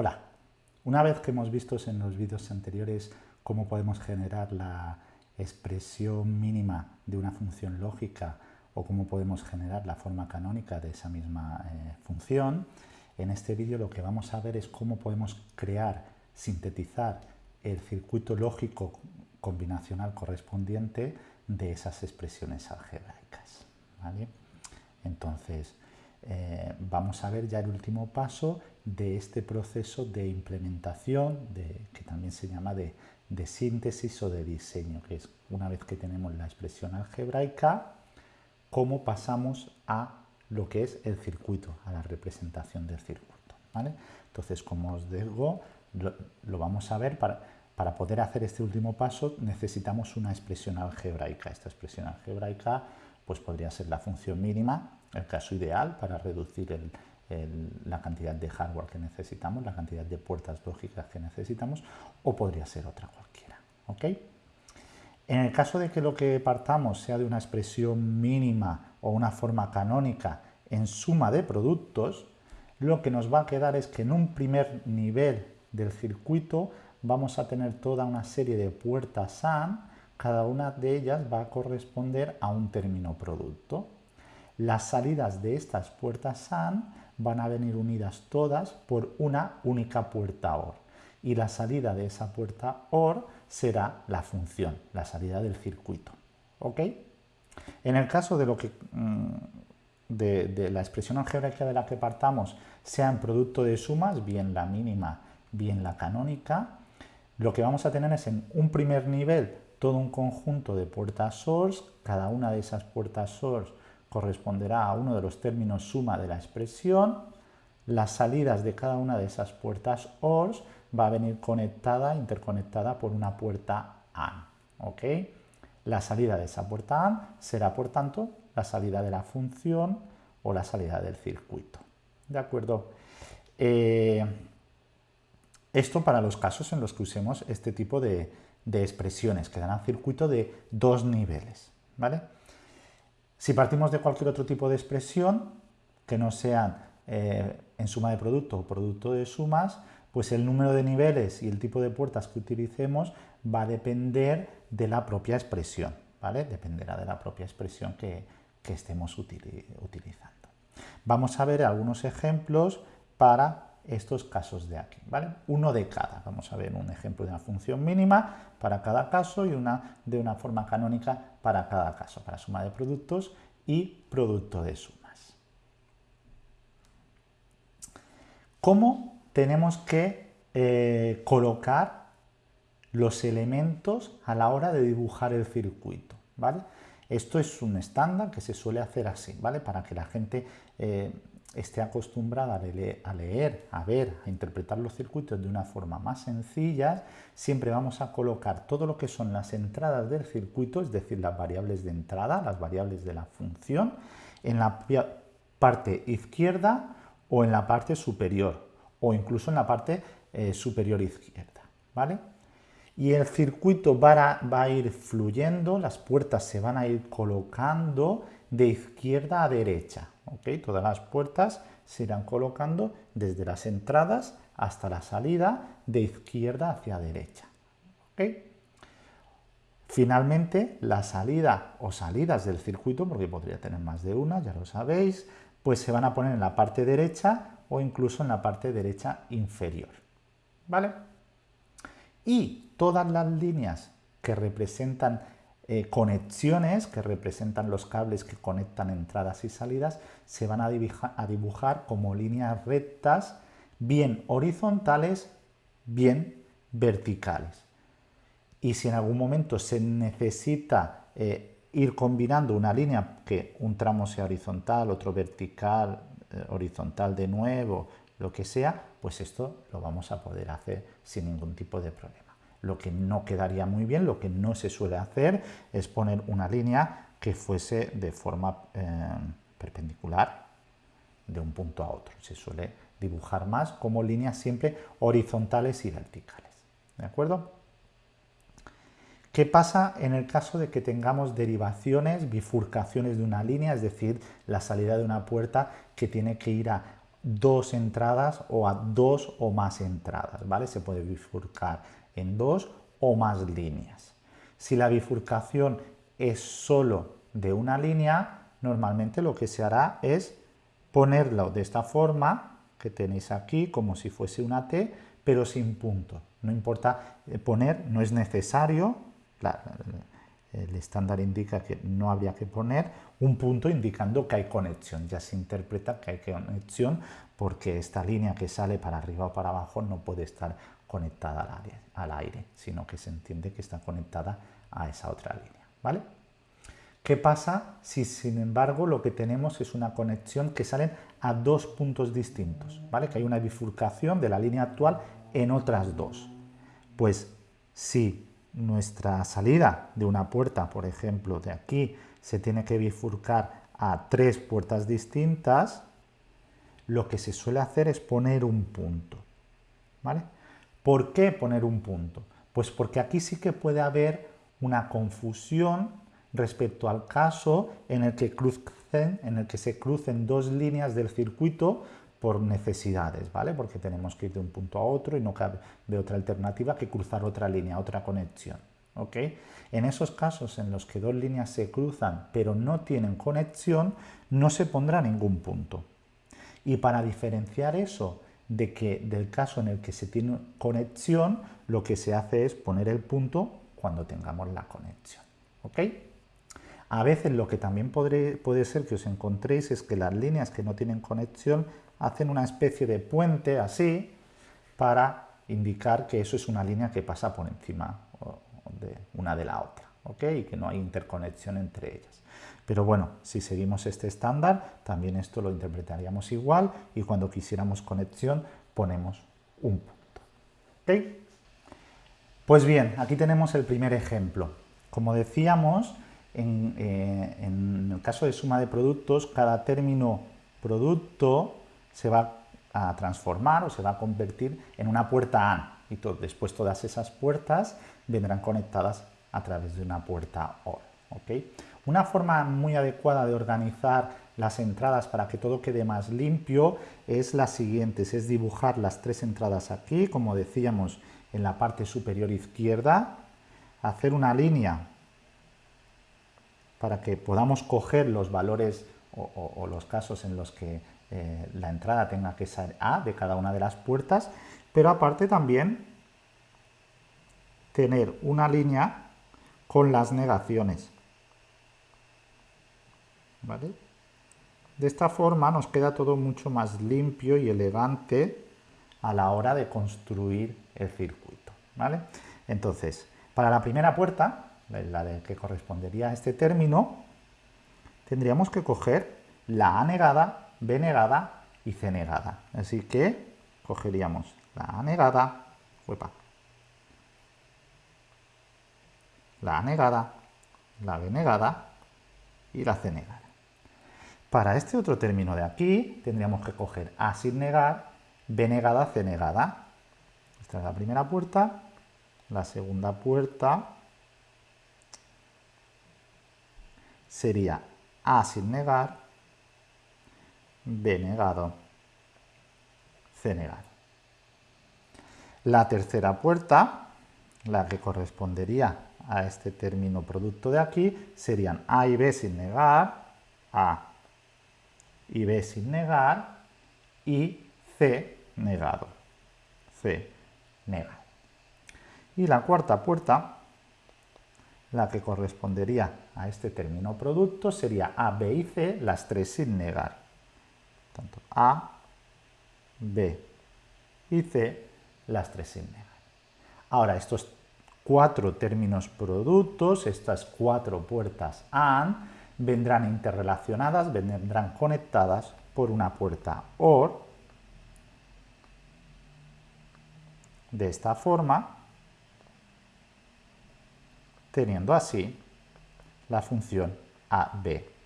Hola, una vez que hemos visto en los vídeos anteriores cómo podemos generar la expresión mínima de una función lógica o cómo podemos generar la forma canónica de esa misma eh, función, en este vídeo lo que vamos a ver es cómo podemos crear, sintetizar el circuito lógico combinacional correspondiente de esas expresiones algebraicas. Entonces, eh, vamos a ver ya el último paso de este proceso de implementación, que también se llama de, síntesis o de diseño, que es una vez que tenemos la expresión algebraica, cómo pasamos a lo que es el circuito, a la representación del circuito. Entonces, como os digo, lo, vamos a ver, para, para poder hacer este último paso necesitamos una expresión algebraica. Esta expresión algebraica pues podría ser la función mínima, el caso ideal para reducir la cantidad de hardware que necesitamos, la cantidad de puertas lógicas que necesitamos, o podría ser otra cualquiera. En el caso de que lo que partamos sea de una expresión mínima o una forma canónica en suma de productos, lo que nos va a quedar es que en un primer nivel del circuito vamos a tener toda una serie de puertas AND, cada una de ellas va a corresponder a un término producto. Las salidas de estas puertas SAN van a venir unidas todas por una única puerta OR. Y la salida de esa puerta OR será la función, la salida del circuito. ¿Ok? En el caso de, lo que, mm, de, la expresión algebraica de la que partamos sea en producto de sumas, bien la mínima, bien la canónica, lo que vamos a tener es en un primer nivel todo un conjunto de puertas source, cada una de esas puertas source corresponderá a uno de los términos suma de la expresión, las salidas de cada una de esas puertas ORs va a venir conectada, interconectada por una puerta AND. ¿ok? La salida de esa puerta AND será, por tanto, la salida de la función o la salida del circuito. ¿De acuerdo? Eh, esto para los casos en los que usemos este tipo de, de expresiones, que darán circuito de dos niveles. ¿vale? Si partimos de cualquier otro tipo de expresión, que no sean eh, en suma de producto o producto de sumas, pues el número de niveles y el tipo de puertas que utilicemos va a depender de la propia expresión, ¿vale? Dependerá de la propia expresión que, estemos utilizando. Vamos a ver algunos ejemplos para estos casos de aquí, ¿vale? Uno de cada. Vamos a ver un ejemplo de una función mínima para cada caso y una de una forma canónica para cada caso, para suma de productos y producto de sumas. ¿Cómo tenemos que eh, colocar los elementos a la hora de dibujar el circuito? ¿vale? Esto es un estándar que se suele hacer así, ¿vale? Para que la gente eh, esté acostumbrada a leer, a ver, a interpretar los circuitos de una forma más sencilla, siempre vamos a colocar todo lo que son las entradas del circuito, es decir, las variables de entrada, las variables de la función, en la parte izquierda o en la parte superior, o incluso en la parte eh, superior izquierda, ¿vale? Y el circuito va a ir fluyendo, las puertas se van a ir colocando de izquierda a derecha, Todas las puertas se irán colocando desde las entradas hasta la salida de izquierda hacia derecha. Finalmente, la salida o salidas del circuito, porque podría tener más de una, ya lo sabéis, pues se van a poner en la parte derecha o incluso en la parte derecha inferior. ¿Vale? Y todas las líneas que representan eh, conexiones que representan los cables que conectan entradas y salidas se van a, dibujar, como líneas rectas, bien horizontales, bien verticales. Y si en algún momento se necesita eh, ir combinando una línea, que un tramo sea horizontal, otro vertical, eh, horizontal de nuevo, lo que sea, pues esto lo vamos a poder hacer sin ningún tipo de problema. Lo que no quedaría muy bien, lo que no se suele hacer, es poner una línea que fuese de forma eh, perpendicular de un punto a otro. Se suele dibujar más como líneas siempre horizontales y verticales. ¿De acuerdo? ¿Qué pasa en el caso de que tengamos derivaciones, bifurcaciones de una línea, es decir, la salida de una puerta que tiene que ir a dos entradas o a dos o más entradas, ¿vale? Se puede bifurcar en dos o más líneas. Si la bifurcación es solo de una línea, normalmente lo que se hará es ponerlo de esta forma que tenéis aquí, como si fuese una T, pero sin punto. No importa eh, poner, no es necesario, el estándar indica que no habría que poner un punto indicando que hay conexión. Ya se interpreta que hay conexión porque esta línea que sale para arriba o para abajo no puede estar conectada al aire, al aire sino que se entiende que está conectada a esa otra línea. ¿vale? ¿Qué pasa si, sin embargo, lo que tenemos es una conexión que salen a dos puntos distintos? ¿vale? Que hay una bifurcación de la línea actual en otras dos. Pues si nuestra salida de una puerta, por ejemplo, de aquí, se tiene que bifurcar a tres puertas distintas, lo que se suele hacer es poner un punto. ¿vale? ¿Por qué poner un punto? Pues porque aquí sí que puede haber una confusión respecto al caso en el que, crucen, en el que se crucen dos líneas del circuito por necesidades, ¿vale? Porque tenemos que ir de un punto a otro y no cabe otra alternativa que cruzar otra línea, otra conexión, ¿ok? En esos casos en los que dos líneas se cruzan pero no tienen conexión, no se pondrá ningún punto. Y para diferenciar eso de que del caso en el que se tiene conexión, lo que se hace es poner el punto cuando tengamos la conexión, ¿ok? A veces lo que también puede ser que os encontréis es que las líneas que no tienen conexión hacen una especie de puente así para indicar que eso es una línea que pasa por encima de una de la otra, ¿ok? Y que no hay interconexión entre ellas. Pero bueno, si seguimos este estándar, también esto lo interpretaríamos igual y cuando quisiéramos conexión ponemos un punto. ¿ok? Pues bien, aquí tenemos el primer ejemplo. Como decíamos, en, eh, el caso de suma de productos, cada término producto se va a transformar o se va a convertir en una puerta AND y después todas esas puertas vendrán conectadas a través de una puerta OR. Una forma muy adecuada de organizar las entradas para que todo quede más limpio es la siguiente, es dibujar las tres entradas aquí, como decíamos en la parte superior izquierda, hacer una línea para que podamos coger los valores o los casos en los que eh, la entrada tenga que ser A de cada una de las puertas, pero aparte también tener una línea con las negaciones. De esta forma nos queda todo mucho más limpio y elegante a la hora de construir el circuito. ¿vale? Entonces, para la primera puerta, la de que correspondería a este término, tendríamos que coger la A negada B negada y C negada. Así que cogeríamos la A negada, la A negada, la B negada y la C negada. Para este otro término de aquí tendríamos que coger A sin negar, B negada, C negada. Esta es la primera puerta, la segunda puerta sería A sin negar, B negado, C negado. La tercera puerta, la que correspondería a este término producto de aquí, serían A y B sin negar, A y B sin negar, y C negado, C negado. Y la cuarta puerta, la que correspondería a este término producto, sería A, B y C, las tres sin negar tanto A, B y C, las tres sin negar. Ahora, estos cuatro términos productos, estas cuatro puertas AND, vendrán interrelacionadas, vendrán conectadas por una puerta OR, de esta forma, teniendo así la función AB.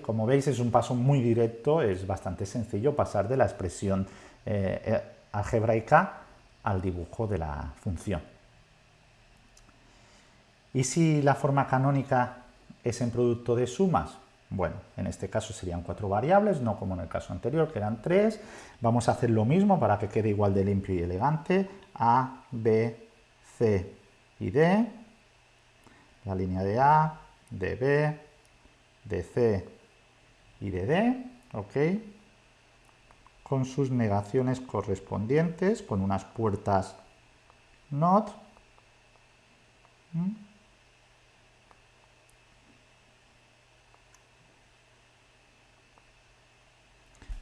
Como veis es un paso muy directo, es bastante sencillo pasar de la expresión eh, eh, algebraica al dibujo de la función. ¿Y si la forma canónica es en producto de sumas? Bueno, en este caso serían cuatro variables, no como en el caso anterior, que eran tres. Vamos a hacer lo mismo para que quede igual de limpio y elegante. A, B, C y D. La línea de A, de B, de C y de D. ¿Ok? Con sus negaciones correspondientes, con unas puertas NOT. ¿Mm?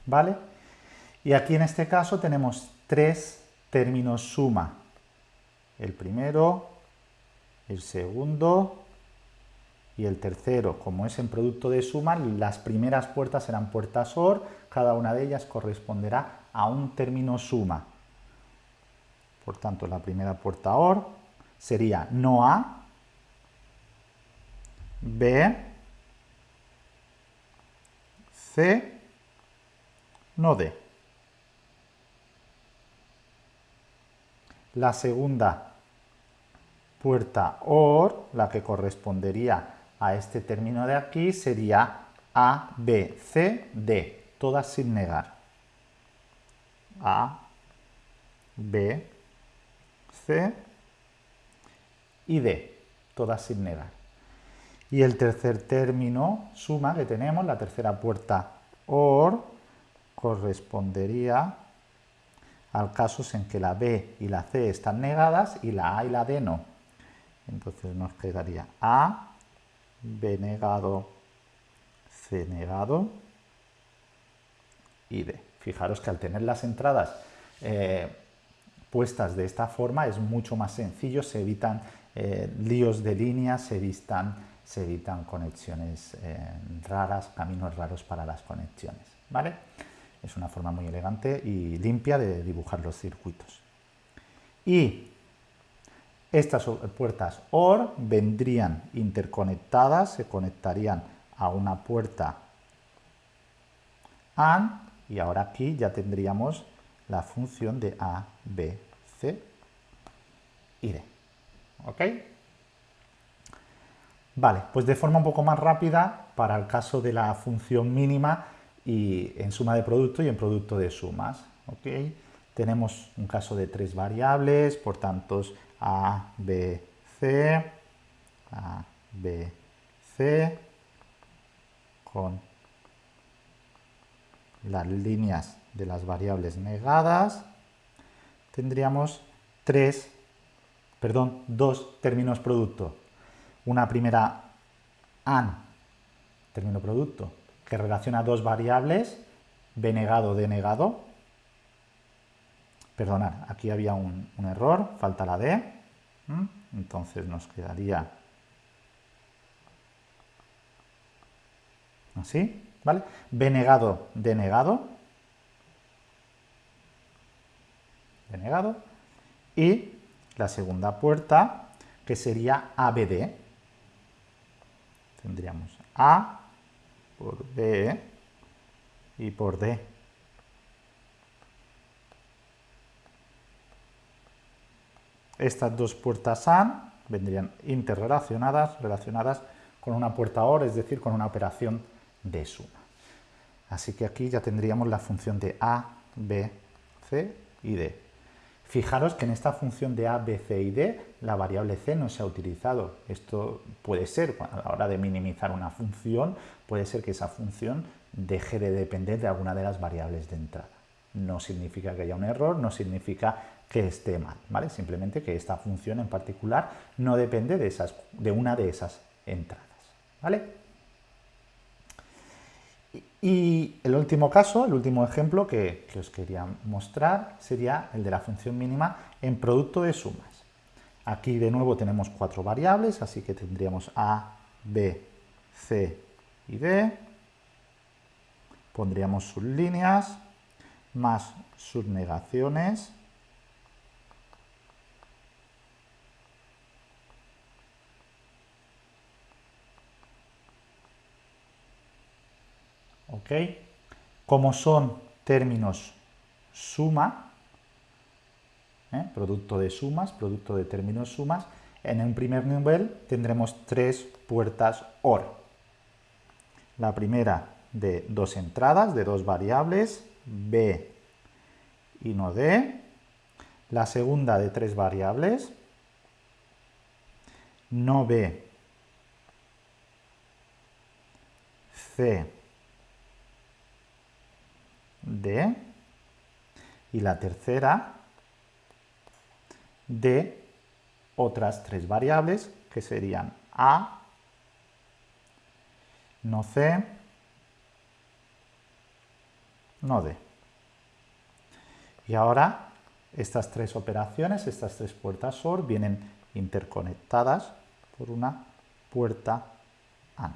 ¿Vale? Y aquí en este caso tenemos tres términos suma. El primero, el segundo y el tercero. Como es en producto de suma, las primeras puertas serán puertas OR, cada una de ellas corresponderá a un término suma. Por tanto, la primera puerta OR sería no A, B, C no D. La segunda puerta OR, la que correspondería a este término de aquí, sería A, B, C, D, todas sin negar. A, B, C y D, todas sin negar. Y el tercer término, suma, que tenemos, la tercera puerta OR, correspondería al caso en que la B y la C están negadas y la A y la D no. Entonces nos quedaría A, B negado, C negado y D. Fijaros que al tener las entradas eh, puestas de esta forma es mucho más sencillo, se evitan eh, líos de líneas, se evitan, se conexiones eh, raras, caminos raros para las conexiones. ¿vale? Es una forma muy elegante y limpia de dibujar los circuitos. Y estas puertas OR vendrían interconectadas, se conectarían a una puerta AND y ahora aquí ya tendríamos la función de A, B, C y D. ¿Ok? Vale, pues de forma un poco más rápida, para el caso de la función mínima, y en suma de producto y en producto de sumas. ¿okay? Tenemos un caso de tres variables, por tanto A, B, C, A, B, C, con las líneas de las variables negadas, tendríamos tres, perdón, dos términos producto. Una primera AN, término producto, que relaciona dos variables, b negado, d negado. Perdonad, aquí había un, error, falta la d. Entonces nos quedaría así, ¿vale? b negado, d negado. negado. Y la segunda puerta, que sería ABD. Tendríamos A por B y por D. Estas dos puertas AND vendrían interrelacionadas, relacionadas con una puerta OR, es decir, con una operación de suma. Así que aquí ya tendríamos la función de A, B, C y D. Fijaros que en esta función de A, B, C y D la variable C no se ha utilizado. Esto puede ser, a la hora de minimizar una función, puede ser que esa función deje de depender de alguna de las variables de entrada. No significa que haya un error, no significa que esté mal, ¿vale? Simplemente que esta función en particular no depende de, esas, de una de esas entradas, ¿vale? Y el último caso, el último ejemplo que, os quería mostrar sería el de la función mínima en producto de sumas. Aquí de nuevo tenemos cuatro variables, así que tendríamos A, B, C y D. Pondríamos sus líneas más sus negaciones Como son términos suma, ¿eh? producto de sumas, producto de términos sumas, en un primer nivel tendremos tres puertas OR. La primera de dos entradas, de dos variables, B y no D. La segunda de tres variables, no B, C, D. Y la tercera de otras tres variables que serían A, no C, no D. Y ahora estas tres operaciones, estas tres puertas OR, vienen interconectadas por una puerta AND.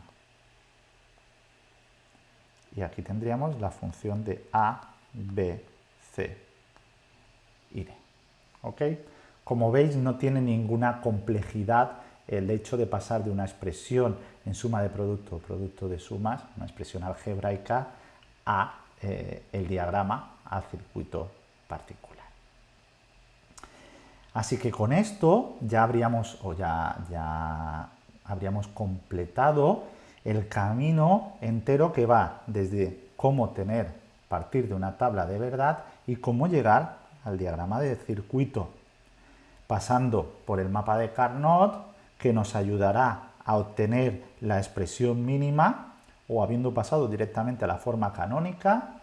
Y aquí tendríamos la función de A, B, C y. ¿Ok? Como veis, no tiene ninguna complejidad el hecho de pasar de una expresión en suma de producto producto de sumas, una expresión algebraica, a eh, el diagrama, al circuito particular. Así que con esto ya habríamos, o ya, ya habríamos completado el camino entero que va desde cómo tener, partir de una tabla de verdad y cómo llegar al diagrama de circuito pasando por el mapa de Carnot, que nos ayudará a obtener la expresión mínima, o habiendo pasado directamente a la forma canónica,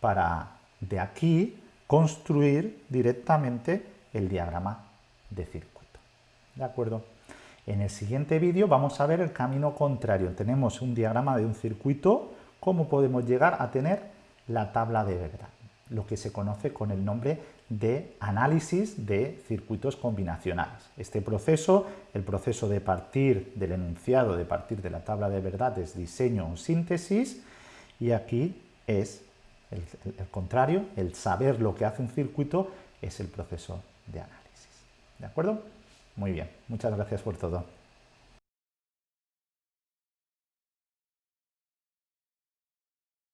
para de aquí construir directamente el diagrama de circuito. ¿De acuerdo? En el siguiente vídeo vamos a ver el camino contrario. Tenemos un diagrama de un circuito, cómo podemos llegar a tener la tabla de verdad, lo que se conoce con el nombre de análisis de circuitos combinacionales. Este proceso, el proceso de partir del enunciado, de partir de la tabla de verdad, es diseño o síntesis, y aquí es el, el contrario, el saber lo que hace un circuito es el proceso de análisis. ¿De acuerdo? Muy bien, muchas gracias por todo.